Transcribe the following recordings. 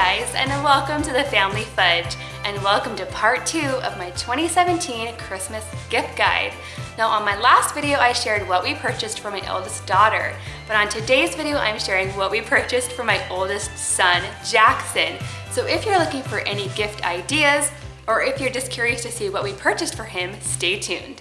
guys and welcome to the Family Fudge and welcome to part two of my 2017 Christmas gift guide. Now on my last video I shared what we purchased for my eldest daughter, but on today's video I'm sharing what we purchased for my oldest son, Jackson. So if you're looking for any gift ideas or if you're just curious to see what we purchased for him, stay tuned.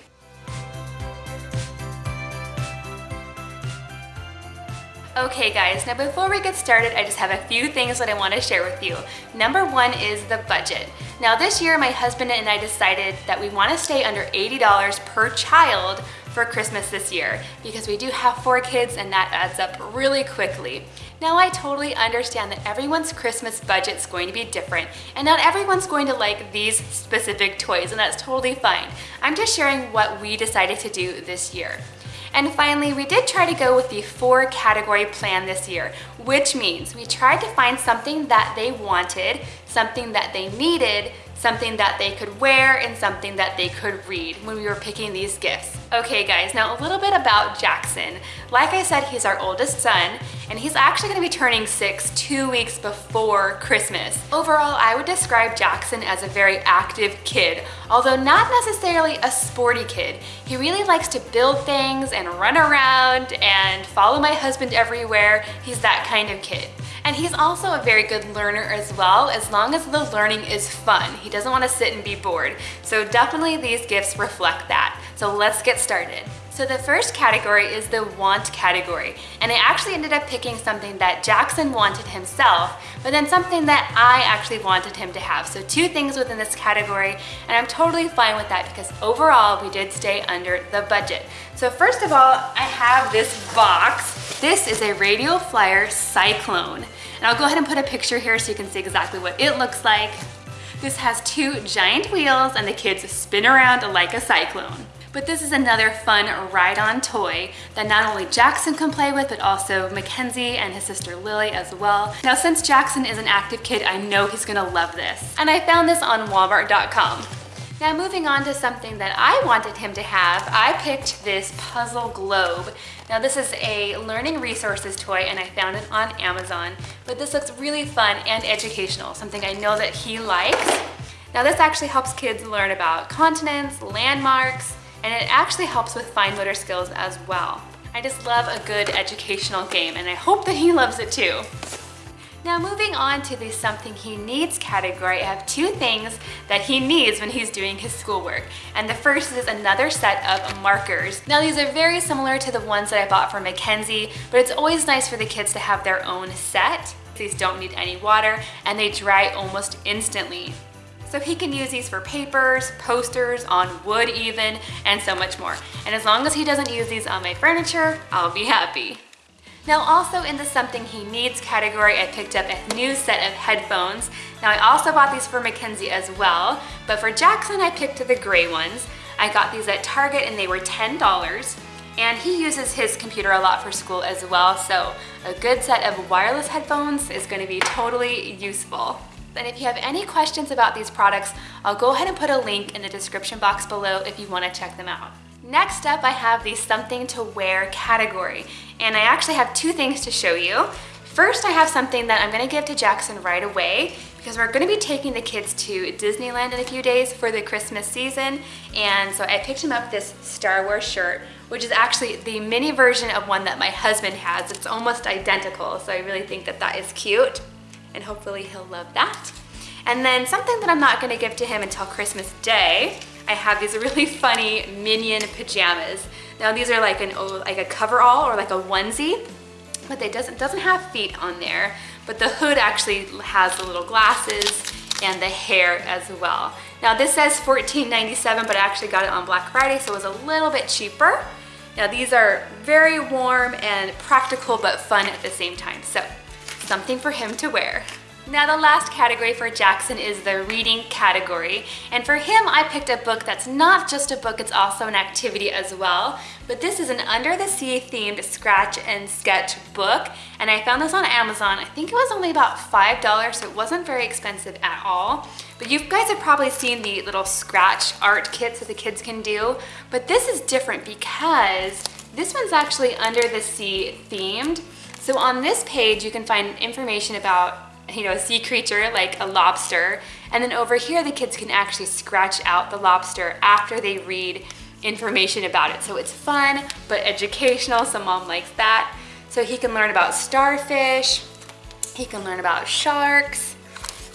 Okay guys, now before we get started, I just have a few things that I want to share with you. Number one is the budget. Now this year, my husband and I decided that we want to stay under $80 per child for Christmas this year because we do have four kids and that adds up really quickly. Now I totally understand that everyone's Christmas budget is going to be different and not everyone's going to like these specific toys and that's totally fine. I'm just sharing what we decided to do this year. And finally, we did try to go with the four category plan this year, which means we tried to find something that they wanted, something that they needed, something that they could wear, and something that they could read when we were picking these gifts. Okay guys, now a little bit about Jackson. Like I said, he's our oldest son, and he's actually gonna be turning six two weeks before Christmas. Overall, I would describe Jackson as a very active kid, although not necessarily a sporty kid. He really likes to build things and run around and follow my husband everywhere. He's that kind of kid. And he's also a very good learner as well, as long as the learning is fun. He doesn't want to sit and be bored. So definitely these gifts reflect that. So let's get started. So the first category is the want category. And I actually ended up picking something that Jackson wanted himself, but then something that I actually wanted him to have. So two things within this category, and I'm totally fine with that because overall we did stay under the budget. So first of all, I have this box. This is a Radio Flyer Cyclone. And I'll go ahead and put a picture here so you can see exactly what it looks like. This has two giant wheels and the kids spin around like a cyclone. But this is another fun ride-on toy that not only Jackson can play with, but also Mackenzie and his sister Lily as well. Now, since Jackson is an active kid, I know he's gonna love this. And I found this on walmart.com. Now moving on to something that I wanted him to have, I picked this puzzle globe. Now this is a learning resources toy and I found it on Amazon, but this looks really fun and educational, something I know that he likes. Now this actually helps kids learn about continents, landmarks, and it actually helps with fine motor skills as well. I just love a good educational game and I hope that he loves it too. Now moving on to the something he needs category, I have two things that he needs when he's doing his schoolwork. And the first is another set of markers. Now these are very similar to the ones that I bought for Mackenzie, but it's always nice for the kids to have their own set. These don't need any water and they dry almost instantly. So he can use these for papers, posters, on wood even, and so much more. And as long as he doesn't use these on my furniture, I'll be happy. Now also in the something he needs category, I picked up a new set of headphones. Now I also bought these for Mackenzie as well, but for Jackson I picked the gray ones. I got these at Target and they were $10. And he uses his computer a lot for school as well, so a good set of wireless headphones is gonna be totally useful. And if you have any questions about these products, I'll go ahead and put a link in the description box below if you wanna check them out. Next up, I have the something to wear category. And I actually have two things to show you. First, I have something that I'm gonna give to Jackson right away because we're gonna be taking the kids to Disneyland in a few days for the Christmas season. And so I picked him up this Star Wars shirt, which is actually the mini version of one that my husband has. It's almost identical, so I really think that that is cute and hopefully he'll love that. And then something that I'm not gonna give to him until Christmas Day, I have these really funny Minion pajamas. Now these are like an like a coverall or like a onesie, but it doesn't, doesn't have feet on there, but the hood actually has the little glasses and the hair as well. Now this says $14.97, but I actually got it on Black Friday, so it was a little bit cheaper. Now these are very warm and practical, but fun at the same time. So something for him to wear. Now the last category for Jackson is the reading category. And for him, I picked a book that's not just a book, it's also an activity as well. But this is an Under the Sea themed scratch and sketch book. And I found this on Amazon. I think it was only about $5, so it wasn't very expensive at all. But you guys have probably seen the little scratch art kits that the kids can do. But this is different because this one's actually Under the Sea themed. So on this page, you can find information about you know, a sea creature like a lobster. And then over here, the kids can actually scratch out the lobster after they read information about it. So it's fun, but educational, so mom likes that. So he can learn about starfish, he can learn about sharks,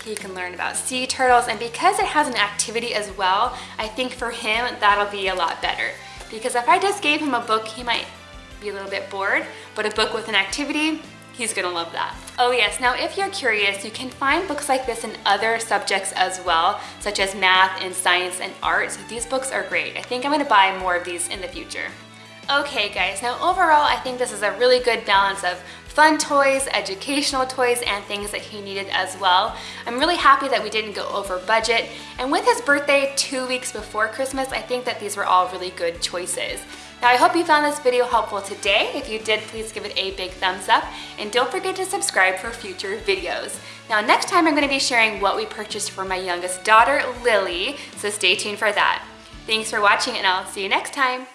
he can learn about sea turtles, and because it has an activity as well, I think for him, that'll be a lot better. Because if I just gave him a book, he might be a little bit bored, but a book with an activity, He's gonna love that. Oh yes, now if you're curious, you can find books like this in other subjects as well, such as math and science and art. So these books are great. I think I'm gonna buy more of these in the future. Okay guys, now overall I think this is a really good balance of fun toys, educational toys, and things that he needed as well. I'm really happy that we didn't go over budget, and with his birthday two weeks before Christmas, I think that these were all really good choices. Now I hope you found this video helpful today. If you did, please give it a big thumbs up and don't forget to subscribe for future videos. Now next time I'm going to be sharing what we purchased for my youngest daughter, Lily, so stay tuned for that. Thanks for watching and I'll see you next time.